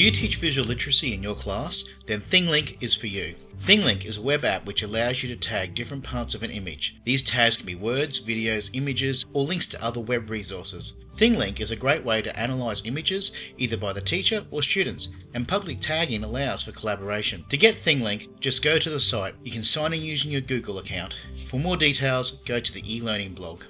Do you teach visual literacy in your class? Then ThingLink is for you. ThingLink is a web app which allows you to tag different parts of an image. These tags can be words, videos, images, or links to other web resources. ThingLink is a great way to analyze images either by the teacher or students, and public tagging allows for collaboration. To get ThingLink, just go to the site. You can sign in using your Google account. For more details, go to the e-learning blog.